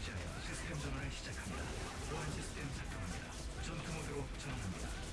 시스템 전환을 시작합니다. 보안 시스템 작동합니다. 전투 모드로 전환합니다.